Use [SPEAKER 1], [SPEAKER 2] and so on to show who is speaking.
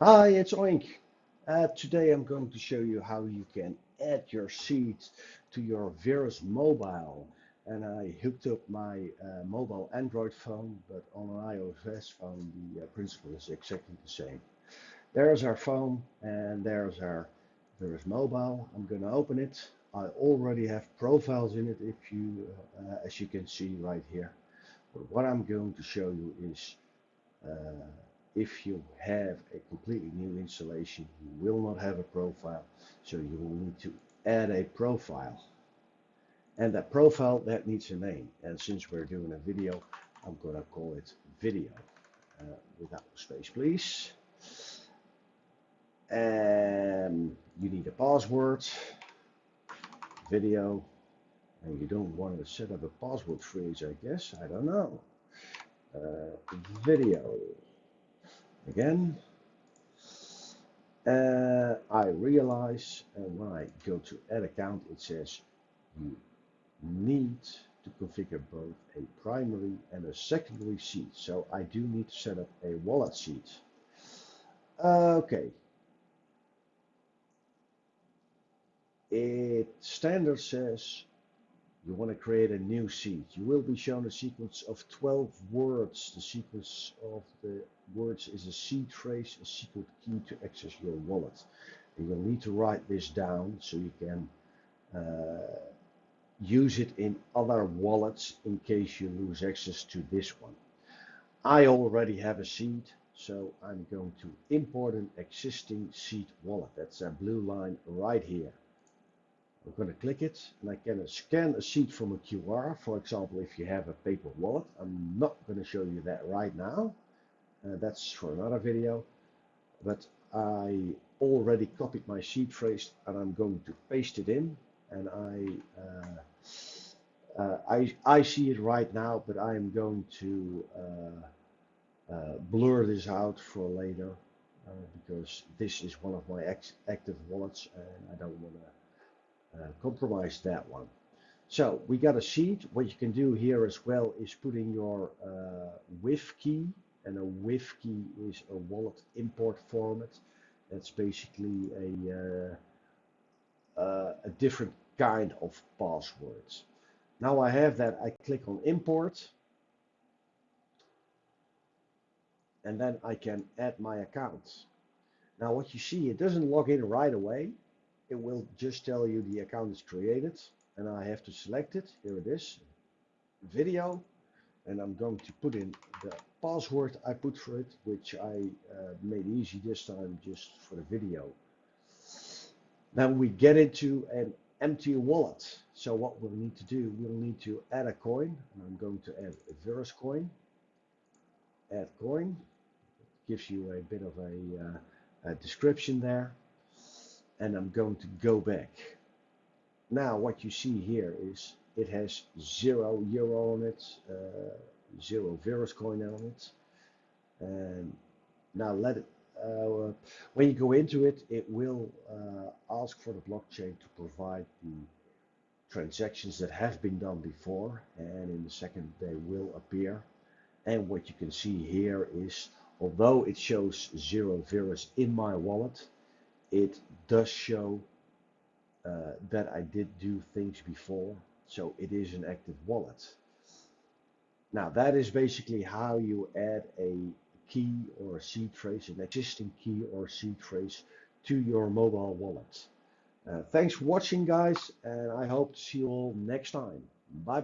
[SPEAKER 1] Hi, it's Oink. Uh, today I'm going to show you how you can add your seed to your Verus mobile. And I hooked up my uh, mobile Android phone, but on an iOS phone the uh, principle is exactly the same. There's our phone and there's our Verus mobile. I'm going to open it. I already have profiles in it if you, uh, as you can see right here. But what I'm going to show you is uh, if you have a completely new installation, you will not have a profile. So you will need to add a profile. And that profile, that needs a name. And since we're doing a video, I'm going to call it video. Uh, without space, please. And you need a password, video, and you don't want to set up a password phrase, I guess. I don't know. Uh, video again. Uh, I realize uh, when I go to add account, it says you need to configure both a primary and a secondary seed. So I do need to set up a wallet seed. Okay. It standard says you want to create a new seed. You will be shown a sequence of 12 words. The sequence of the words is a seed phrase, a secret key to access your wallet. And you'll need to write this down so you can uh, use it in other wallets in case you lose access to this one. I already have a seed, so I'm going to import an existing seed wallet. That's a blue line right here. I'm going to click it and I can scan a sheet from a QR. For example, if you have a paper wallet, I'm not going to show you that right now. Uh, that's for another video. But I already copied my seed phrase and I'm going to paste it in. And I, uh, uh, I, I see it right now, but I am going to uh, uh, blur this out for later uh, because this is one of my active wallets and I don't want to uh, compromise that one. So we got a seed. What you can do here as well is putting your uh, WIF key, and a WIF key is a wallet import format. That's basically a uh, uh, a different kind of passwords. Now I have that. I click on import, and then I can add my account. Now what you see, it doesn't log in right away it will just tell you the account is created and I have to select it. Here it is, video, and I'm going to put in the password I put for it, which I uh, made easy this time just for the video. Then we get into an empty wallet. So what we'll need to do, we'll need to add a coin, and I'm going to add a Verus coin. Add coin, gives you a bit of a, uh, a description there and I'm going to go back. Now what you see here is it has zero euro on it, uh, zero Verus coin on it. And now let it, uh, when you go into it, it will uh, ask for the blockchain to provide the transactions that have been done before. And in a second, they will appear. And what you can see here is, although it shows zero Verus in my wallet, it does show uh, that I did do things before. So it is an active wallet. Now that is basically how you add a key or a seed phrase, an existing key or seed phrase to your mobile wallet. Uh, thanks for watching guys and I hope to see you all next time. Bye bye.